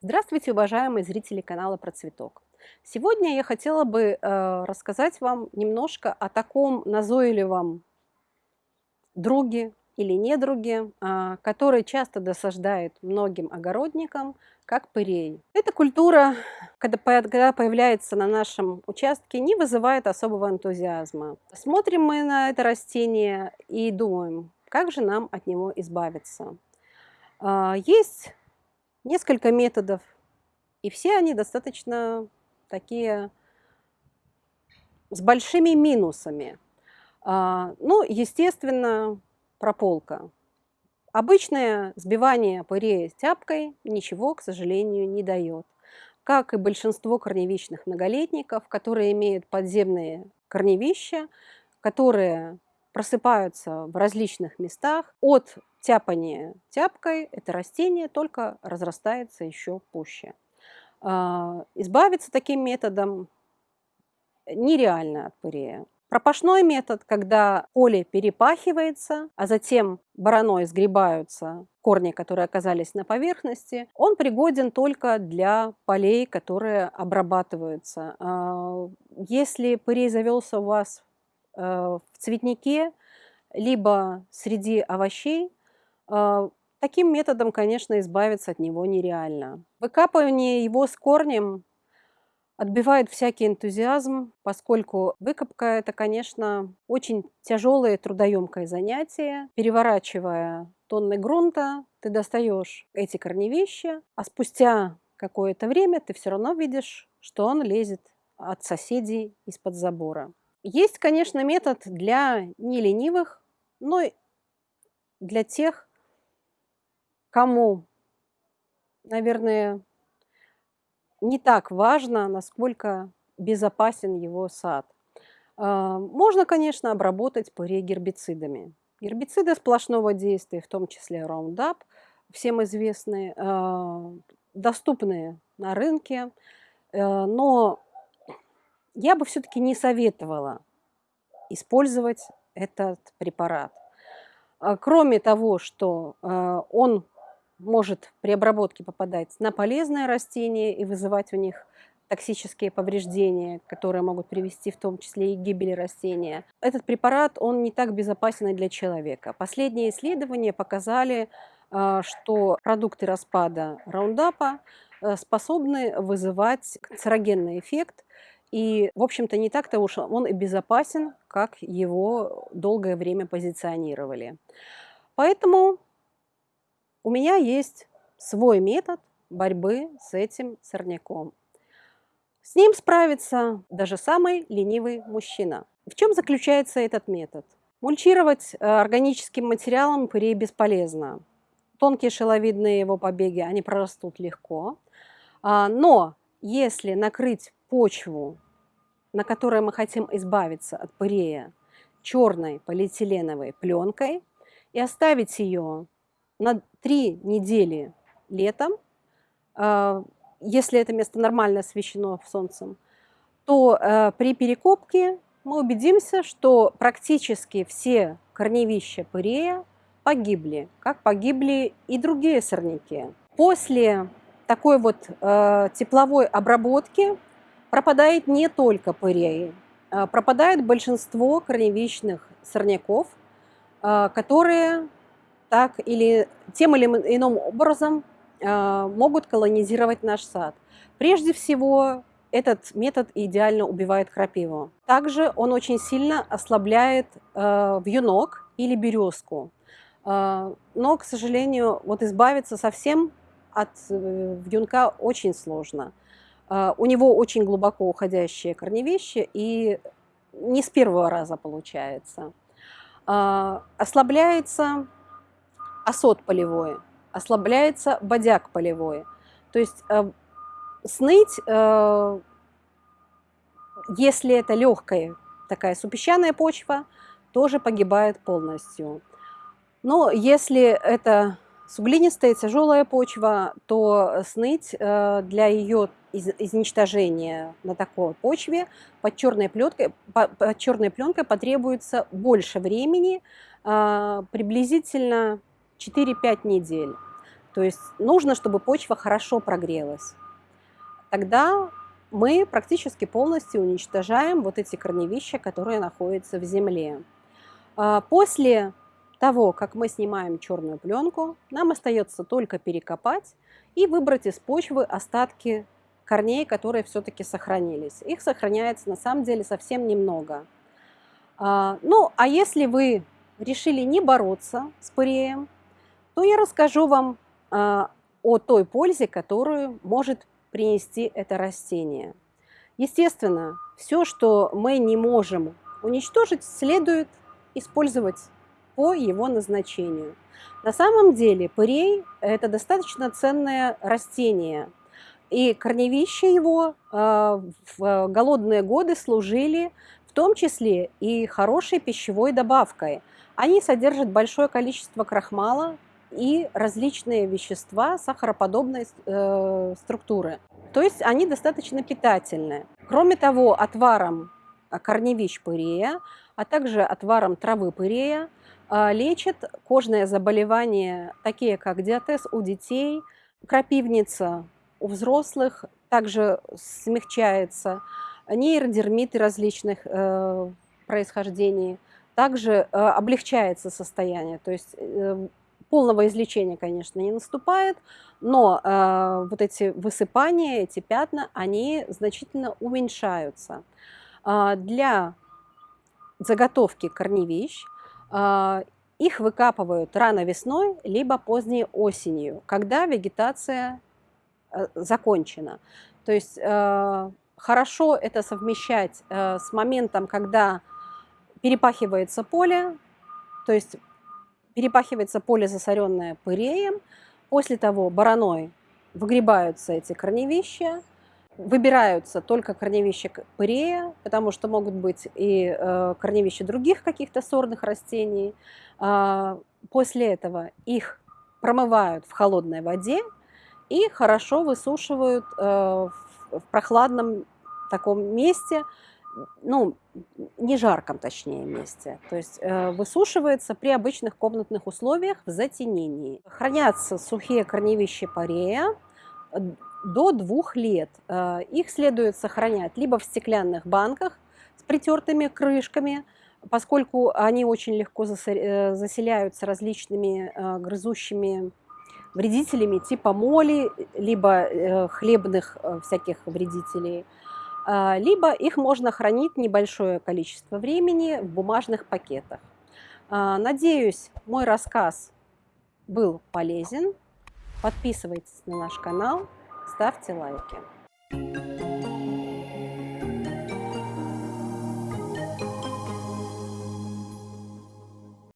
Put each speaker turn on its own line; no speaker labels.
Здравствуйте, уважаемые зрители канала Про Цветок. Сегодня я хотела бы э, рассказать вам немножко о таком назойливом друге или недруге, э, который часто досаждает многим огородникам, как пырей. Эта культура, когда, когда появляется на нашем участке, не вызывает особого энтузиазма. Смотрим мы на это растение и думаем, как же нам от него избавиться. Э, есть несколько методов, и все они достаточно такие с большими минусами. А, ну, естественно, прополка. Обычное сбивание пырея тяпкой ничего, к сожалению, не дает. Как и большинство корневищных многолетников, которые имеют подземные корневища, которые просыпаются в различных местах. От тяпания тяпкой это растение только разрастается еще пуще. А, избавиться таким методом нереально от пырея. Пропашной метод, когда поле перепахивается, а затем бараной сгребаются корни, которые оказались на поверхности, он пригоден только для полей, которые обрабатываются. А, если пырей завелся у вас в цветнике, либо среди овощей, а, таким методом, конечно, избавиться от него нереально. Выкапывание его с корнем отбивает всякий энтузиазм, поскольку выкопка – это, конечно, очень тяжелое трудоемкое занятие. Переворачивая тонны грунта, ты достаешь эти корневища, а спустя какое-то время ты все равно видишь, что он лезет от соседей из-под забора. Есть, конечно, метод для неленивых, но для тех, кому, наверное, не так важно, насколько безопасен его сад. А, можно, конечно, обработать пырей гербицидами. Гербициды сплошного действия, в том числе Roundup, всем известные, а, доступные на рынке, а, но я бы все-таки не советовала использовать этот препарат. Кроме того, что он может при обработке попадать на полезные растения и вызывать у них токсические повреждения, которые могут привести в том числе и к гибели растения. Этот препарат, он не так безопасен для человека. Последние исследования показали, а, что продукты распада раундапа способны вызывать канцерогенный эффект, и, в общем-то, не так-то уж он и безопасен, как его долгое время позиционировали. Поэтому у меня есть свой метод борьбы с этим сорняком. С ним справится даже самый ленивый мужчина. В чем заключается этот метод? Мульчировать э, органическим материалом пырей бесполезно. Тонкие шеловидные его побеги, они прорастут легко. А, но если накрыть почву, на которой мы хотим избавиться от пырея, черной полиэтиленовой пленкой и оставить ее на три недели летом, а, если это место нормально освещено солнцем, то э, при перекопке мы убедимся, что практически все корневища пырея погибли, как погибли и другие сорняки. После такой вот э, тепловой обработки пропадает не только пырей, а пропадает большинство корневищных сорняков, э, которые так или тем или иным образом э, могут колонизировать наш сад. Прежде всего, этот метод идеально убивает крапиву. Также он очень сильно ослабляет вьюнок или березку. Но, к сожалению, вот избавиться совсем от э, вьюнка очень сложно. Э, у него очень глубоко уходящие корневища, и не с первого раза получается. Э, ослабляется осот полевой, ослабляется бодяк полевой. То есть э, сныть, э, если это легкая такая супесчаная почва, тоже погибает полностью. Но если это суглинистая тяжелая почва, то сныть э, для ее из, изничтожения на такой почве под черной пленкой, под черной пленкой потребуется больше времени, э, приблизительно 4-5 недель. То То есть нужно, чтобы почва хорошо прогрелась. Тогда мы практически полностью уничтожаем вот эти корневища, которые находятся в земле. А, после того, как мы снимаем черную пленку, нам остается только перекопать и выбрать из почвы остатки корней, которые все-таки сохранились. Их сохраняется на самом деле совсем немного. А, ну, а если вы решили не бороться с пыреем, то я расскажу вам а, о той пользе, которую может принести это растение. Естественно, все, что мы не можем уничтожить, следует использовать по его назначению. На самом деле пырей – это достаточно ценное растение, и корневища его а, в голодные годы служили в том числе и хорошей пищевой добавкой. Они содержат большое количество крахмала и различные вещества сахароподобной э, структуры. То есть они достаточно питательны. Кроме того, отваром корневищ пырея, а также отваром травы пырея а, лечат кожные заболевания, такие как диатез у детей, крапивница у взрослых, также смягчается, нейродермиты различных э, происхождений, также э, облегчается состояние, то есть э, полного излечения, конечно, не наступает, но э, вот эти высыпания, эти пятна, они значительно уменьшаются. Э, для заготовки корневищ э, их выкапывают рано весной, либо поздней осенью, когда вегетация закончена. То есть э, хорошо это совмещать э, с моментом, когда перепахивается поле, то есть перепахивается поле, засоренное пыреем, После того бараной выгребаются эти корневища, выбираются только корневища пырея, потому что могут быть и э, корневища других каких-то сорных растений. А, после этого их промывают в холодной воде и хорошо высушивают э, в прохладном таком месте, ну, не жарком, точнее, месте. То есть э, высушивается при обычных комнатных условиях в затенении. Хранятся сухие корневища парея э, до двух лет. Их следует сохранять либо в стеклянных банках с притертыми крышками, поскольку они очень легко заселяются различными грызущими вредителями типа моли, либо э, хлебных э, всяких вредителей – а, либо их можно хранить небольшое количество времени в бумажных пакетах. А, надеюсь, мой рассказ был полезен. Подписывайтесь на наш канал, ставьте лайки.